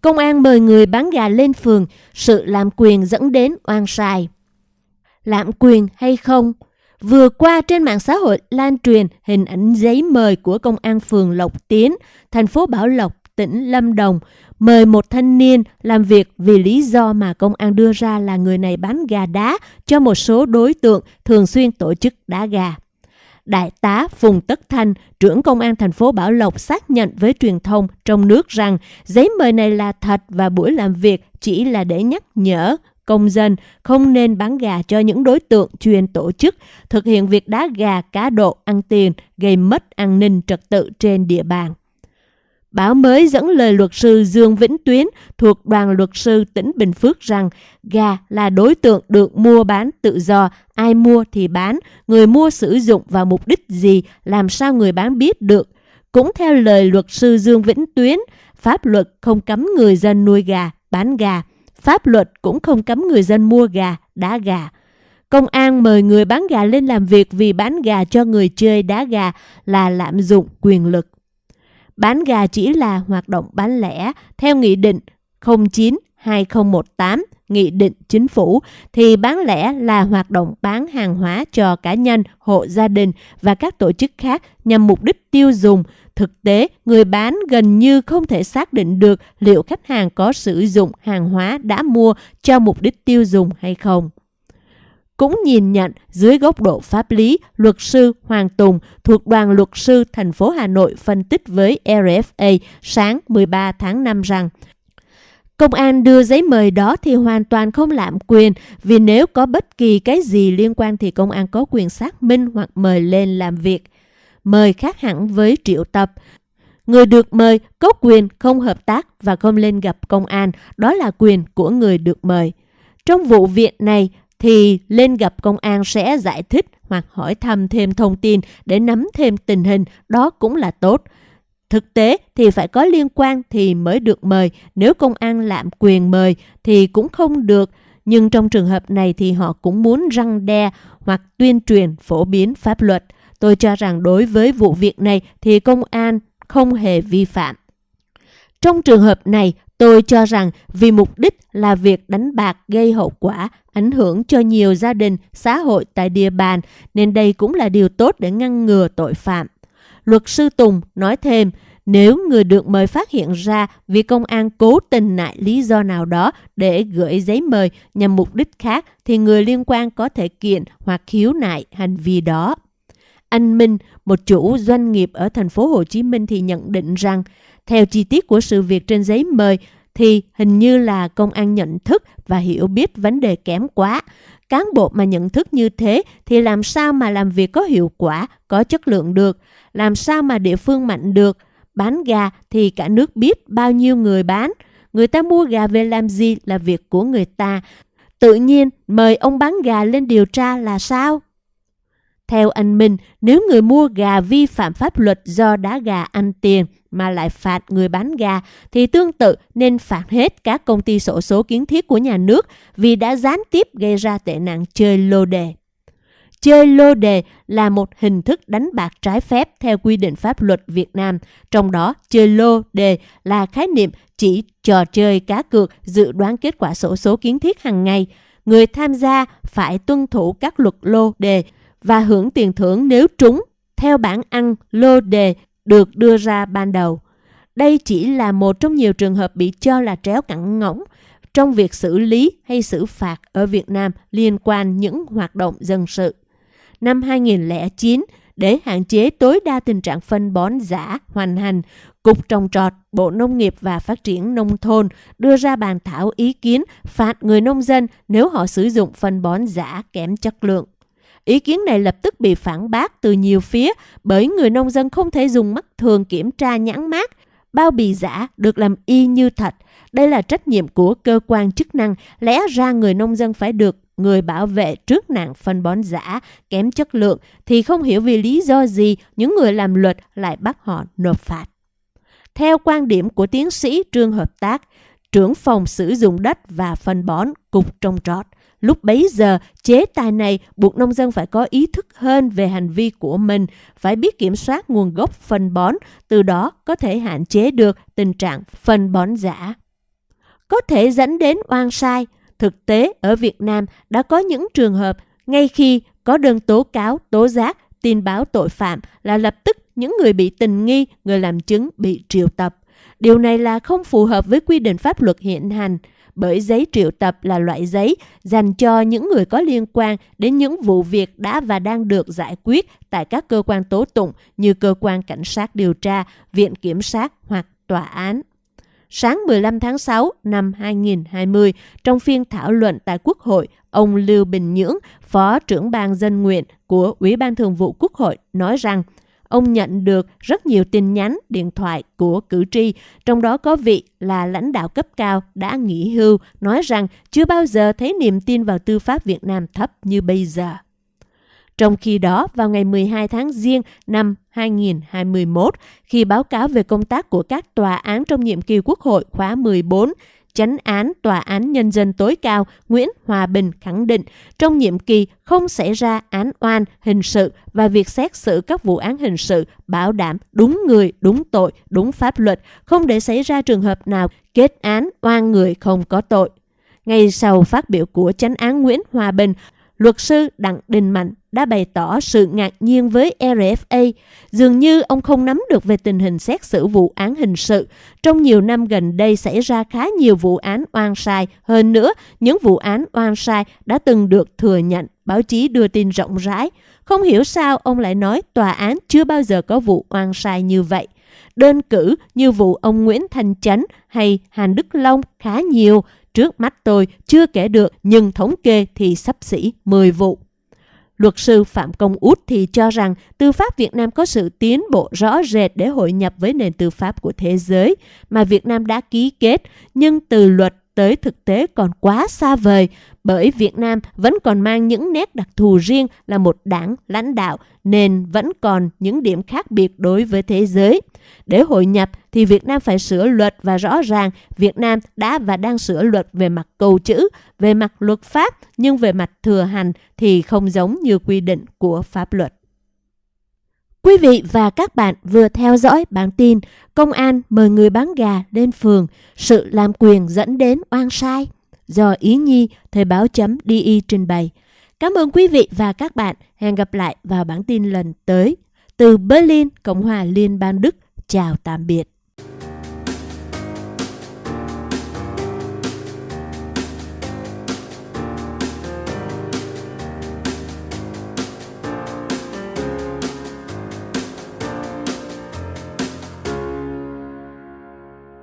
Công an mời người bán gà lên phường, sự lạm quyền dẫn đến oan sai. Lạm quyền hay không? Vừa qua trên mạng xã hội lan truyền hình ảnh giấy mời của công an phường Lộc Tiến, thành phố Bảo Lộc, tỉnh Lâm Đồng, mời một thanh niên làm việc vì lý do mà công an đưa ra là người này bán gà đá cho một số đối tượng thường xuyên tổ chức đá gà. Đại tá Phùng Tất Thanh, trưởng công an thành phố Bảo Lộc xác nhận với truyền thông trong nước rằng giấy mời này là thật và buổi làm việc chỉ là để nhắc nhở công dân không nên bán gà cho những đối tượng chuyên tổ chức thực hiện việc đá gà cá độ ăn tiền gây mất an ninh trật tự trên địa bàn. Báo mới dẫn lời luật sư Dương Vĩnh Tuyến thuộc đoàn luật sư tỉnh Bình Phước rằng gà là đối tượng được mua bán tự do, ai mua thì bán, người mua sử dụng vào mục đích gì, làm sao người bán biết được. Cũng theo lời luật sư Dương Vĩnh Tuyến, pháp luật không cấm người dân nuôi gà, bán gà. Pháp luật cũng không cấm người dân mua gà, đá gà. Công an mời người bán gà lên làm việc vì bán gà cho người chơi đá gà là lạm dụng quyền lực. Bán gà chỉ là hoạt động bán lẻ theo Nghị định 09-2018 Nghị định Chính phủ thì bán lẻ là hoạt động bán hàng hóa cho cá nhân, hộ gia đình và các tổ chức khác nhằm mục đích tiêu dùng. Thực tế, người bán gần như không thể xác định được liệu khách hàng có sử dụng hàng hóa đã mua cho mục đích tiêu dùng hay không cũng nhìn nhận dưới góc độ pháp lý, luật sư Hoàng Tùng thuộc đoàn luật sư thành phố Hà Nội phân tích với RFA sáng 13 tháng 5 rằng Công an đưa giấy mời đó thì hoàn toàn không lạm quyền vì nếu có bất kỳ cái gì liên quan thì công an có quyền xác minh hoặc mời lên làm việc. Mời khác hẳn với triệu tập. Người được mời có quyền không hợp tác và không lên gặp công an, đó là quyền của người được mời. Trong vụ việc này, thì lên gặp công an sẽ giải thích hoặc hỏi thăm thêm thông tin để nắm thêm tình hình, đó cũng là tốt. Thực tế thì phải có liên quan thì mới được mời, nếu công an lạm quyền mời thì cũng không được. Nhưng trong trường hợp này thì họ cũng muốn răng đe hoặc tuyên truyền phổ biến pháp luật. Tôi cho rằng đối với vụ việc này thì công an không hề vi phạm. Trong trường hợp này, tôi cho rằng vì mục đích là việc đánh bạc gây hậu quả, ảnh hưởng cho nhiều gia đình, xã hội tại địa bàn, nên đây cũng là điều tốt để ngăn ngừa tội phạm. Luật sư Tùng nói thêm, nếu người được mời phát hiện ra vì công an cố tình nại lý do nào đó để gửi giấy mời nhằm mục đích khác thì người liên quan có thể kiện hoặc khiếu nại hành vi đó. Anh Minh, một chủ doanh nghiệp ở thành phố Hồ Chí Minh thì nhận định rằng theo chi tiết của sự việc trên giấy mời thì hình như là công an nhận thức và hiểu biết vấn đề kém quá. Cán bộ mà nhận thức như thế thì làm sao mà làm việc có hiệu quả, có chất lượng được, làm sao mà địa phương mạnh được. Bán gà thì cả nước biết bao nhiêu người bán. Người ta mua gà về làm gì là việc của người ta. Tự nhiên mời ông bán gà lên điều tra là sao? Theo anh Minh, nếu người mua gà vi phạm pháp luật do đá gà ăn tiền mà lại phạt người bán gà thì tương tự nên phạt hết các công ty sổ số kiến thiết của nhà nước vì đã gián tiếp gây ra tệ nạn chơi lô đề. Chơi lô đề là một hình thức đánh bạc trái phép theo quy định pháp luật Việt Nam. Trong đó, chơi lô đề là khái niệm chỉ trò chơi cá cược dự đoán kết quả sổ số kiến thiết hàng ngày. Người tham gia phải tuân thủ các luật lô đề và hưởng tiền thưởng nếu trúng theo bản ăn lô đề được đưa ra ban đầu. Đây chỉ là một trong nhiều trường hợp bị cho là tréo cẳng ngỗng trong việc xử lý hay xử phạt ở Việt Nam liên quan những hoạt động dân sự. Năm 2009, để hạn chế tối đa tình trạng phân bón giả hoành hành, Cục Trồng Trọt, Bộ Nông nghiệp và Phát triển Nông thôn đưa ra bàn thảo ý kiến phạt người nông dân nếu họ sử dụng phân bón giả kém chất lượng. Ý kiến này lập tức bị phản bác từ nhiều phía bởi người nông dân không thể dùng mắt thường kiểm tra nhãn mát. Bao bì giả được làm y như thật. Đây là trách nhiệm của cơ quan chức năng. Lẽ ra người nông dân phải được người bảo vệ trước nạn phân bón giả, kém chất lượng thì không hiểu vì lý do gì những người làm luật lại bắt họ nộp phạt. Theo quan điểm của tiến sĩ Trương Hợp Tác, trưởng phòng sử dụng đất và phân bón, Cục Trồng Trọt, Lúc bấy giờ, chế tài này buộc nông dân phải có ý thức hơn về hành vi của mình, phải biết kiểm soát nguồn gốc phân bón, từ đó có thể hạn chế được tình trạng phân bón giả. có thể dẫn đến oan sai. Thực tế, ở Việt Nam đã có những trường hợp ngay khi có đơn tố cáo, tố giác, tin báo tội phạm là lập tức những người bị tình nghi, người làm chứng bị triệu tập. Điều này là không phù hợp với quy định pháp luật hiện hành, bởi giấy triệu tập là loại giấy dành cho những người có liên quan đến những vụ việc đã và đang được giải quyết tại các cơ quan tố tụng như cơ quan cảnh sát điều tra, viện kiểm sát hoặc tòa án. Sáng 15 tháng 6 năm 2020, trong phiên thảo luận tại Quốc hội, ông Lưu Bình Nhưỡng, Phó trưởng ban dân nguyện của Ủy ban Thường vụ Quốc hội, nói rằng ông nhận được rất nhiều tin nhắn, điện thoại của cử tri, trong đó có vị là lãnh đạo cấp cao đã nghỉ hưu, nói rằng chưa bao giờ thấy niềm tin vào tư pháp Việt Nam thấp như bây giờ. Trong khi đó, vào ngày 12 tháng Giêng năm 2021, khi báo cáo về công tác của các tòa án trong nhiệm kỳ Quốc hội khóa 14, chánh án Tòa án Nhân dân tối cao Nguyễn Hòa Bình khẳng định trong nhiệm kỳ không xảy ra án oan hình sự và việc xét xử các vụ án hình sự bảo đảm đúng người, đúng tội, đúng pháp luật, không để xảy ra trường hợp nào kết án oan người không có tội. Ngay sau phát biểu của chánh án Nguyễn Hòa Bình, luật sư Đặng Đình Mạnh đã bày tỏ sự ngạc nhiên với RFA. Dường như ông không nắm được về tình hình xét xử vụ án hình sự. Trong nhiều năm gần đây xảy ra khá nhiều vụ án oan sai. Hơn nữa, những vụ án oan sai đã từng được thừa nhận, báo chí đưa tin rộng rãi. Không hiểu sao ông lại nói tòa án chưa bao giờ có vụ oan sai như vậy. Đơn cử như vụ ông Nguyễn Thành Chánh hay Hàn Đức Long khá nhiều, Trước mắt tôi chưa kể được nhưng thống kê thì sắp xỉ 10 vụ. Luật sư Phạm Công Út thì cho rằng tư pháp Việt Nam có sự tiến bộ rõ rệt để hội nhập với nền tư pháp của thế giới mà Việt Nam đã ký kết, nhưng từ luật tới thực tế còn quá xa vời bởi Việt Nam vẫn còn mang những nét đặc thù riêng là một đảng lãnh đạo nên vẫn còn những điểm khác biệt đối với thế giới. Để hội nhập thì Việt Nam phải sửa luật và rõ ràng Việt Nam đã và đang sửa luật về mặt câu chữ, về mặt luật pháp nhưng về mặt thừa hành thì không giống như quy định của pháp luật. Quý vị và các bạn vừa theo dõi bản tin Công an mời người bán gà lên phường, sự làm quyền dẫn đến oan sai do Ý Nhi, Thời báo chấm DI trình bày. Cảm ơn quý vị và các bạn. Hẹn gặp lại vào bản tin lần tới. Từ Berlin, Cộng hòa Liên bang Đức. Chào tạm biệt.